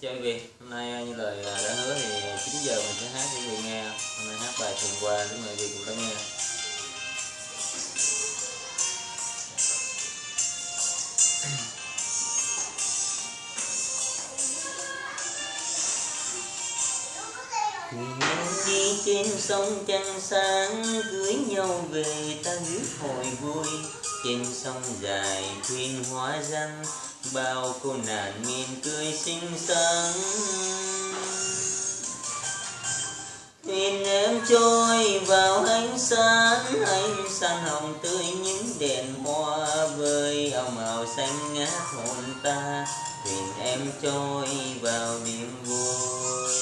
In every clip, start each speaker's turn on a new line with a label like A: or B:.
A: chào quý vị hôm nay à, như lời à, đã hứa thì 9 giờ mình sẽ hát cho quý vị nghe. Hôm nay hát bài thường qua để mời quý vị cùng lắng nghe đi trên sông trăng sáng cưới nhau về ta rước hồi vui. Trên sông dài thuyền hóa răng bao cô nạn mỉm cười xinh xắn. Thuyền em trôi vào ánh sáng ánh sáng hồng tươi những đèn hoa vơi, ảo màu xanh ngát hồn ta. Thuyền em trôi vào niềm vui.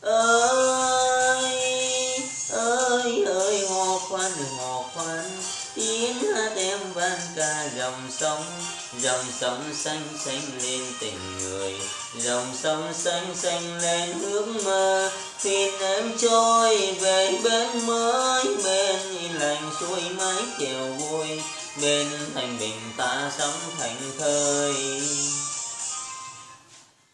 A: Ơi ơi ơi hò khoan, đừng khoan tiếng ca dòng sông dòng sông xanh xanh lên tình người, dòng sông xanh xanh lên ước mơ. Thuyền em trôi về bên mới, bên lành suối mái chèo vui bên thành bình ta sống thành thơi.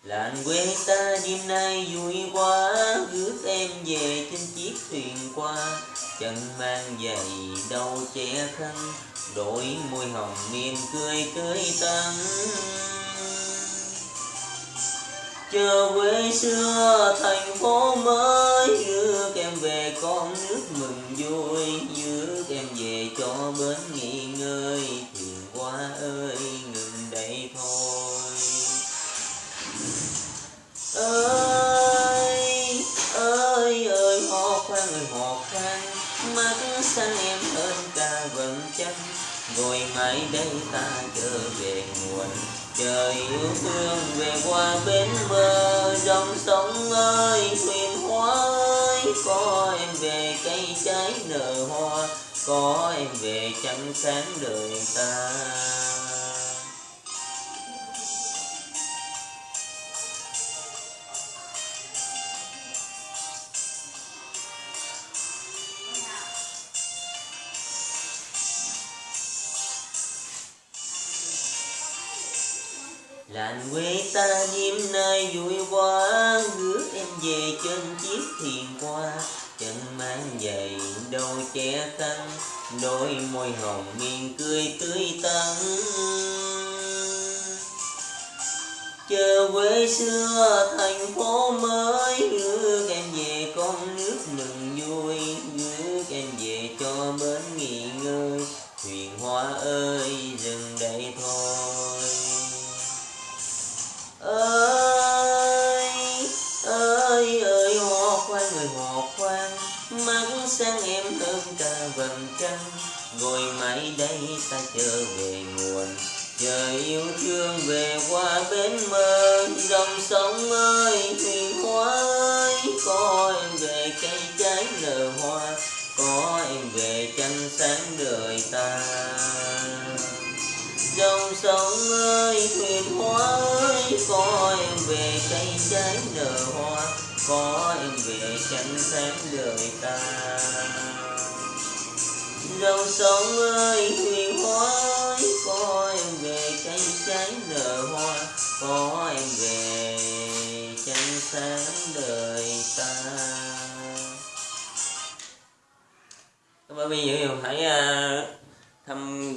A: Làng quê ta đêm nay vui quá rước em về trên chiếc thuyền qua chân mang giày đầu che khăn đôi môi hồng mỉm cười tươi tắn. Chờ quê xưa thành phố mới đưa em về con nước mừng vui. Đưa em về cho bến nghỉ ngơi, thuyền qua ơi, ngừng đây thôi. Ơi ơi ơi họ khoan, ơi họ khoan, mắt xanh em hơn cả vầng trăng rồi mãi đây ta trở về nguồn. Trời yêu thương về qua bến bờ, dòng sông ơi, thuyền hoa ơi. Có em về cây trái nở hoa, có em về trăng sáng đời ta. Làng quê ta đêm nay vui quá rước em về trên chiếc thuyền qua. Chân mang giày, đôi che khăn, đôi môi hồng miên cười tươi tắn. Chờ quê xưa thành phố mới rước em mắt sáng em hơn cả vầng trăng. Ngồi mãi đây ta trở về nguồn. Chờ yêu thương về qua bến mơ, dòng sông ơi huyền hoa ơi. Có em về cây trái nở hoa, có em về chăn sáng đời ta. Dòng sông ơi huyền hoa ơi, có em về cây trái nở hoa có em về chánh sáng đời ta. Dòng sông ơi huyền hoa có em về cây trái nở hoa có em về chánh sáng đời ta. Các bạn bây giờ hãy uh, thăm